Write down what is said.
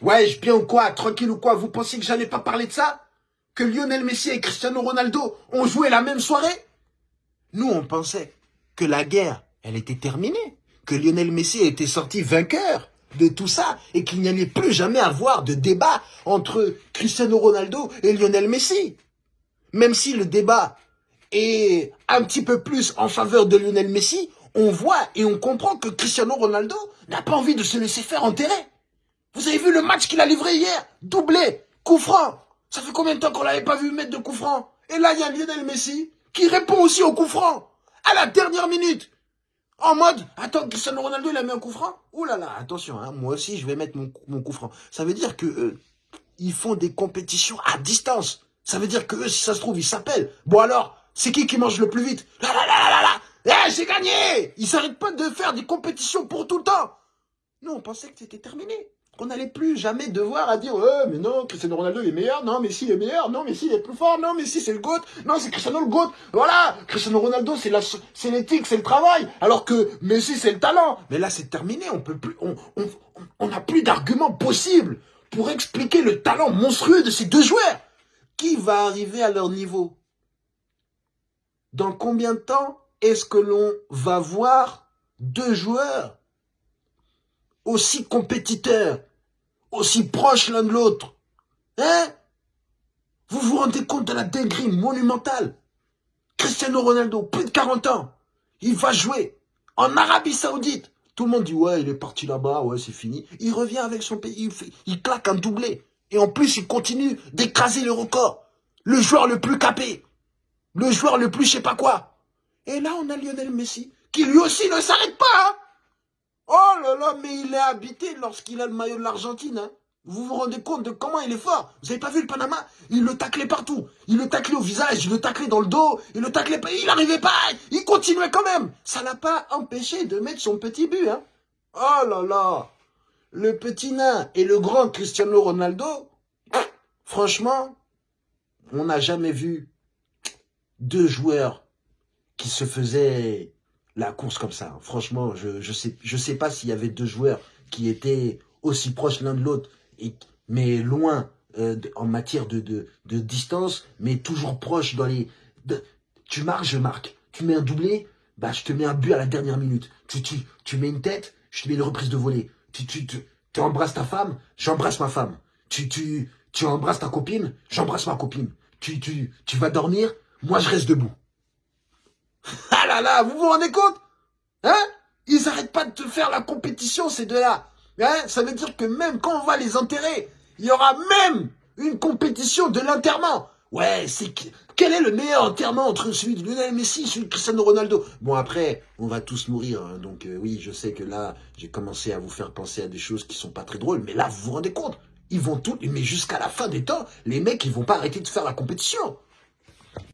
Ouais, bien ou quoi Tranquille ou quoi Vous pensez que j'allais pas parler de ça? Que Lionel Messi et Cristiano Ronaldo ont joué la même soirée? Nous, on pensait que la guerre, elle était terminée. Que Lionel Messi était sorti vainqueur de tout ça et qu'il n'y allait plus jamais avoir de débat entre Cristiano Ronaldo et Lionel Messi. Même si le débat est un petit peu plus en faveur de Lionel Messi, on voit et on comprend que Cristiano Ronaldo n'a pas envie de se laisser faire enterrer. Vous avez vu le match qu'il a livré hier? Doublé, coup franc. Ça fait combien de temps qu'on l'avait pas vu mettre de coup franc? Et là, il y a Lionel Messi qui répond aussi au coup franc. À la dernière minute. En mode, attends, Cristiano Ronaldo, il a mis un coup franc? Ouh là là, attention, hein, moi aussi, je vais mettre mon, mon coup franc. Ça veut dire que euh, ils font des compétitions à distance. Ça veut dire que eux, si ça se trouve, ils s'appellent. Bon alors, c'est qui qui mange le plus vite? Là, là, là, là, là, Eh, j'ai gagné Ils s'arrêtent pas de faire des compétitions pour tout le temps. Nous, on pensait que c'était terminé. Qu'on n'allait plus jamais devoir à dire ouais, mais non, Cristiano Ronaldo est meilleur, non, mais si il est meilleur, non, mais si il est plus fort, non, mais si c'est le GOAT, non, c'est Cristiano le GOAT. Voilà, Cristiano Ronaldo, c'est la, c'est l'éthique, c'est le travail, alors que Messi, c'est le talent. Mais là, c'est terminé, on peut plus, on, on, on n'a plus d'arguments possibles pour expliquer le talent monstrueux de ces deux joueurs. Qui va arriver à leur niveau? Dans combien de temps est-ce que l'on va voir deux joueurs aussi compétiteurs, aussi proches l'un de l'autre. Hein? Vous vous rendez compte de la dinguerie monumentale? Cristiano Ronaldo, plus de 40 ans, il va jouer en Arabie Saoudite. Tout le monde dit, ouais, il est parti là-bas, ouais, c'est fini. Il revient avec son pays, il, claque un doublé. Et en plus, il continue d'écraser le record. Le joueur le plus capé. Le joueur le plus je sais pas quoi. Et là, on a Lionel Messi, qui lui aussi ne s'arrête pas. Hein oh là là, mais il est habité lorsqu'il a le maillot de l'Argentine. Hein vous vous rendez compte de comment il est fort? Vous avez pas vu le Panama? Il le taclait partout. Il le taclait au visage, il le taclait dans le dos, il le taclait pas. Il n'arrivait pas, il continuait quand même. Ça l'a pas empêché de mettre son petit but. Hein oh là là Le petit nain et le grand Cristiano Ronaldo, franchement, on n'a jamais vu deux joueurs qui se faisaient la course comme ça. Franchement, je je sais je sais pas s'il y avait deux joueurs qui étaient aussi proches l'un de l'autre mais loin euh, en matière de, distance, mais toujours proche dans les... tu marques, je marque. Tu mets un doublé, bah je te mets un but à la dernière minute. Tu, tu, tu mets une tête, je te mets une reprise de volée. Tu, tu, tu, tu embrasses ta femme, j'embrasse ma femme. Tu, tu, tu embrasses ta copine, j'embrasse ma copine. Tu, tu, tu vas dormir, moi je reste debout. Ah là là, vous vous rendez compte? Hein? Ils n'arrêtent pas de te faire la compétition, ces deux-là. Hein? Ça veut dire que même quand on va les enterrer, il y aura même une compétition de l'enterrement. Ouais, c'est quel est le meilleur enterrement entre celui de Lionel Messi et celui de Cristiano Ronaldo? Bon après, on va tous mourir, hein. donc euh, oui, je sais que là, j'ai commencé à vous faire penser à des choses qui sont pas très drôles, mais là, vous vous rendez compte? Ils vont tout, mais jusqu'à la fin des temps, les mecs, ils vont pas arrêter de faire la compétition.